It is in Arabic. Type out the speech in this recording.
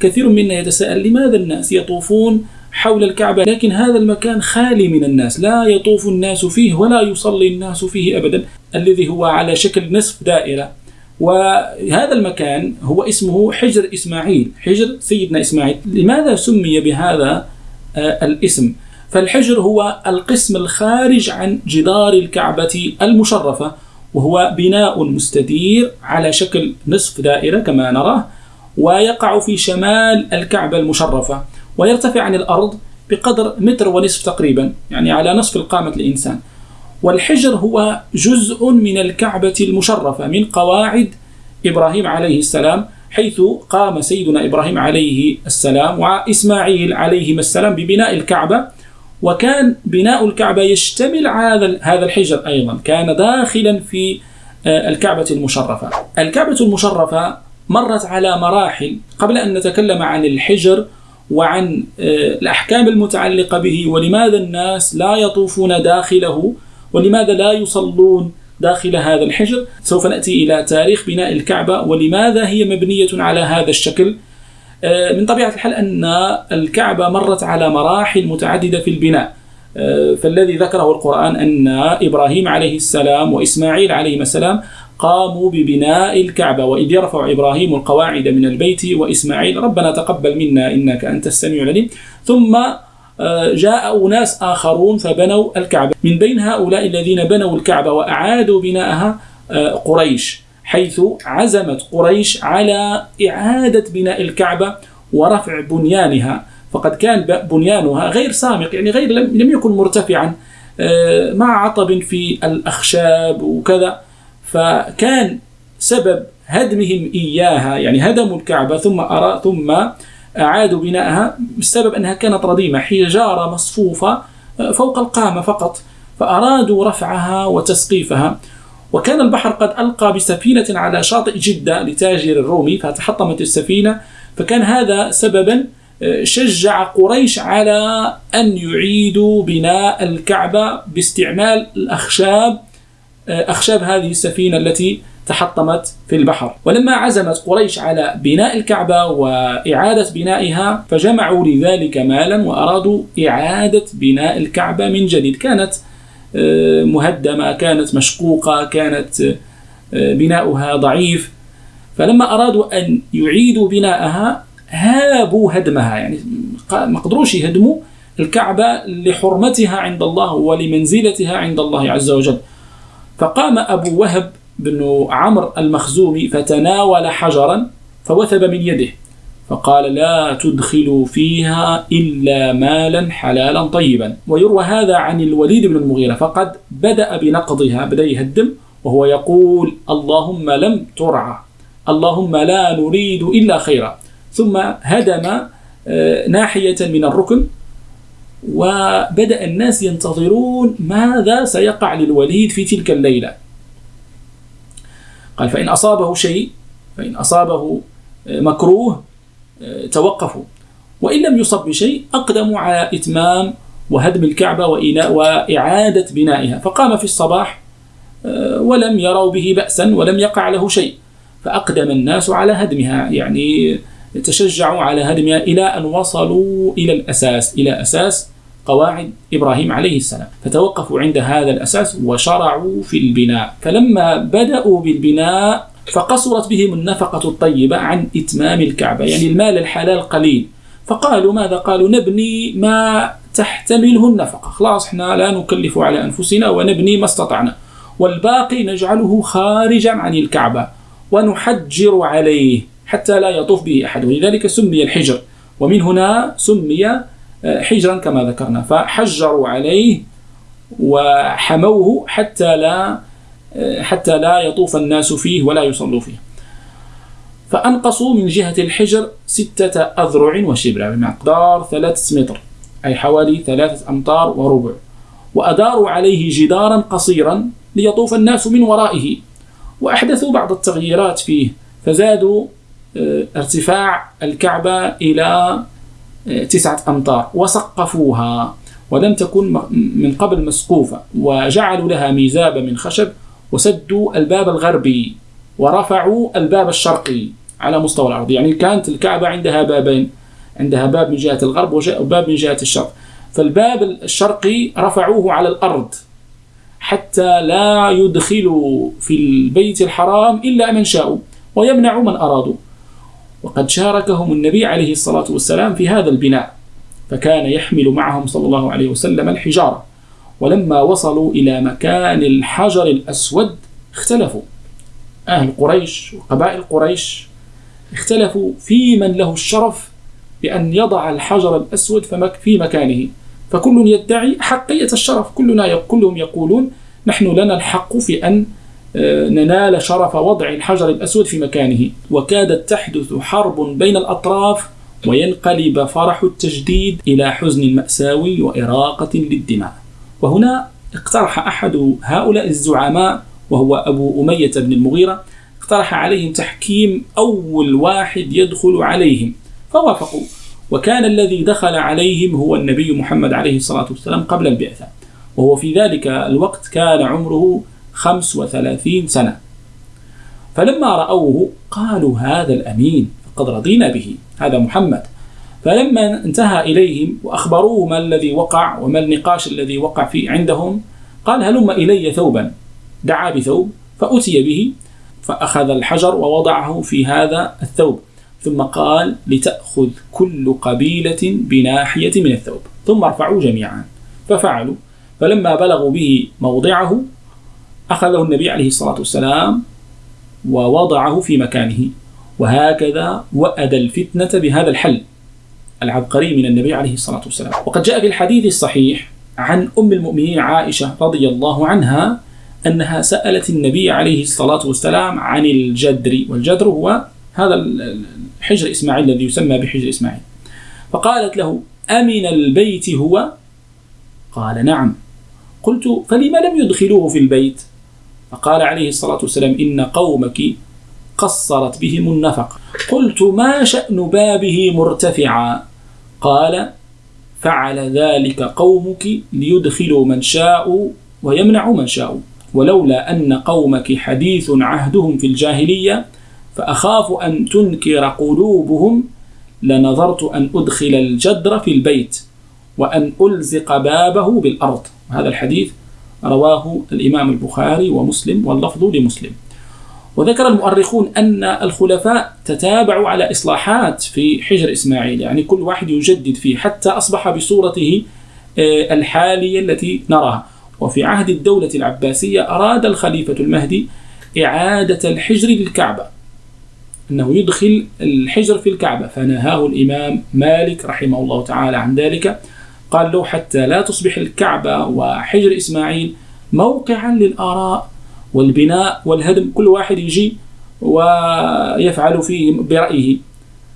كثير منا يتساءل لماذا الناس يطوفون حول الكعبة لكن هذا المكان خالي من الناس لا يطوف الناس فيه ولا يصلي الناس فيه أبدا الذي هو على شكل نصف دائرة. وهذا المكان هو اسمه حجر إسماعيل حجر سيدنا إسماعيل. لماذا سمي بهذا آه، الاسم؟ فالحجر هو القسم الخارج عن جدار الكعبة المشرفة وهو بناء مستدير على شكل نصف دائرة كما نراه. ويقع في شمال الكعبة المشرفة ويرتفع عن الأرض بقدر متر ونصف تقريبا يعني على نصف القامة الإنسان والحجر هو جزء من الكعبة المشرفة من قواعد إبراهيم عليه السلام حيث قام سيدنا إبراهيم عليه السلام وإسماعيل عليهما السلام ببناء الكعبة. وكان بناء الكعبة يشتمل هذا هذا الحجر أيضا كان داخلا في آه، الكعبة المشرفة. الكعبة المشرفة مرت على مراحل قبل أن نتكلم عن الحجر وعن آه، الأحكام المتعلقة به ولماذا الناس لا يطوفون داخله ولماذا لا يصلون داخل هذا الحجر. سوف نأتي إلى تاريخ بناء الكعبة ولماذا هي مبنية على هذا الشكل. آه، من طبيعة الحال أن الكعبة مرت على مراحل متعددة في البناء. آه، فالذي ذكره القرآن أن إبراهيم عليه السلام وإسماعيل عليه السلام قاموا ببناء الكعبة وإذ يرفع إبراهيم القواعد من البيت وإسماعيل ربنا تقبل منا إنك أنت السميع العليم. ثم آه، جاء أناس آخرون فبنوا الكعبة. من بين هؤلاء الذين بنوا الكعبة وأعادوا بناءها قريش حيث عزمت قريش على إعادة بناء الكعبة ورفع بنيانها. فقد كان بنيانها غير سامق يعني غير لم يكن مرتفعا آه، مع عطب في الأخشاب وكذا. فكان سبب هدمهم إياها يعني هدموا الكعبة ثم أرى ثم أعادوا بناءها بسبب أنها كانت رديمة حجارة مصفوفة آه، فوق القامة فقط فأرادوا رفعها وتسقيفها. وكان البحر قد ألقى بسفينة على شاطئ جدة لتاجر الرومي فتحطمت السفينة فكان هذا سببا آه، شجع قريش على أن يعيدوا بناء الكعبة باستعمال الأخشاب أخشاب هذه السفينة التي تحطمت في البحر. ولما عزمت قريش على بناء الكعبة وإعادة بنائها فجمعوا لذلك مالا وأرادوا إعادة بناء الكعبة من جديد. كانت آه، مهدمة كانت مشقوقة كانت آه، بناؤها ضعيف. فلما أرادوا أن يعيدوا بناءها هابوا هدمها. يعني ما قدروش يهدموا الكعبة لحرمتها عند الله ولمنزلتها عند الله عز وجل. فقام أبو وهب بن عمرو المخزومي فتناول حجرا فوثب من يده فقال لا تدخلوا فيها إلا مالا حلالا طيبا ويروى هذا عن الوليد بن المغيرة فقد بدأ بنقضها بدأ يهدم وهو يقول اللهم لم ترعى اللهم لا نريد إلا خيرا ثم هدم آه، ناحية من الركن وبدأ الناس ينتظرون ماذا سيقع للوليد في تلك الليلة. قال فإن أصابه شيء فإن أصابه آه، مكروه توقفوا. وإن لم يصب بشيء أقدموا على إتمام وهدم الكعبة وإعادة بنائها. فقام في الصباح آه، ولم يروا به بأسا ولم يقع له شيء. فأقدم الناس على هدمها. يعني تشجعوا على هدمها إلى أن وصلوا إلى الأساس إلى أساس قواعد إبراهيم عليه السلام. فتوقفوا عند هذا الأساس وشرعوا في البناء. فلما بدأوا بالبناء فقصرت بهم النفقة الطيبة عن إتمام الكعبة يعني المال الحلال قليل. فقالوا ماذا؟ قالوا نبني ما تحتمله النفقة. خلاص إحنا لا نكلف على أنفسنا ونبني ما استطعنا. والباقي نجعله خارجا عن الكعبة ونحجر عليه. حتى لا يطوف به أحد. ولذلك سمي الحجر. ومن هنا سمي آه، حجرا كما ذكرنا. فحجروا عليه وحموه حتى لا حتى لا يطوف الناس فيه ولا يصلوا فيه. فأنقصوا من جهة الحجر ستة أذرع وشبرا بمقدار ثلاثة متر أي حوالي ثلاثة أمتار وربع. وأداروا عليه جدارا قصيرا ليطوف الناس من ورائه. وأحدثوا بعض التغييرات فيه فزادوا آه، ارتفاع الكعبة إلى آه، تسعة أمتار. وسقفوها ولم تكن من قبل مسقوفة وجعلوا لها ميزاب من خشب وسدوا الباب الغربي ورفعوا الباب الشرقي على مستوى الأرض. يعني كانت الكعبة عندها بابين عندها باب من جهة الغرب وباب من جهة الشرق. فالباب الشرقي رفعوه على الأرض حتى لا يدخلوا في البيت الحرام إلا من شاءوا ويمنعوا من أرادوا. وقد شاركهم النبي عليه الصلاة والسلام في هذا البناء فكان يحمل معهم صلى الله عليه وسلم الحجارة. ولما وصلوا إلى مكان الحجر الأسود اختلفوا. أهل قريش وقبائل قريش اختلفوا في من له الشرف بأن يضع الحجر الأسود في مكانه. فكل يدعي حقية الشرف كلنا كلهم يقولون نحن لنا الحق في أن ننال شرف وضع الحجر الأسود في مكانه. وكادت تحدث حرب بين الأطراف وينقلب فرح التجديد إلى حزن مأساوي وإراقة للدماء. وهنا اقترح أحد هؤلاء الزعماء وهو أبو أمية بن المغيرة اقترح عليهم تحكيم أول واحد يدخل عليهم. فوافقوا. وكان الذي دخل عليهم هو النبي محمد عليه الصلاة والسلام قبل البعثة. وهو في ذلك الوقت كان عمره خمس وثلاثين سنة. فلما رأوه قالوا هذا الأمين فقد رضينا به هذا محمد. فلما انتهى إليهم وأخبروه ما الذي وقع وما النقاش الذي وقع فيه عندهم قال هلم إلي ثوبا. دعا بثوب فأتي به فأخذ الحجر ووضعه في هذا الثوب. ثم قال لتأخذ كل قبيلة بناحية من الثوب. ثم ارفعوا جميعا. ففعلوا. فلما بلغوا به موضعه أخذه النبي عليه الصلاة والسلام ووضعه في مكانه. وهكذا وأدى الفتنة بهذا الحل العبقري من النبي عليه الصلاة والسلام. وقد جاء في الحديث الصحيح عن أم المؤمنين عائشة رضي الله عنها أنها سألت النبي عليه الصلاة والسلام عن الجدر والجدر هو هذا حجر إسماعيل الذي يسمى بحجر إسماعيل. فقالت له أمن البيت هو؟ قال نعم. قلت فلما لم يدخلوه في البيت؟ فقال عليه الصلاة والسلام إن قومك قصرت بهم النفق قلت ما شأن بابه مرتفعا؟ قال فعل ذلك قومك ليدخلوا من شاءوا ويمنعوا من شاءوا. ولولا أن قومك حديث عهدهم في الجاهلية فأخاف أن تنكر قلوبهم لنظرت أن أدخل الجدر في البيت وأن ألزق بابه بالأرض. هذا الحديث رواه الإمام البخاري ومسلم واللفظ لمسلم. وذكر المؤرخون أن الخلفاء تتابعوا على إصلاحات في حجر إسماعيل يعني كل واحد يجدد فيه حتى أصبح بصورته آه، الحالية التي نراها. وفي عهد الدولة العباسية أراد الخليفة المهدي إعادة الحجر للكعبة أنه يدخل الحجر في الكعبة. فنهاه الإمام مالك رحمه الله تعالى عن ذلك. قال له حتى لا تصبح الكعبة وحجر إسماعيل موقعا للآراء والبناء والهدم. كل واحد يجي ويفعل فيه برأيه.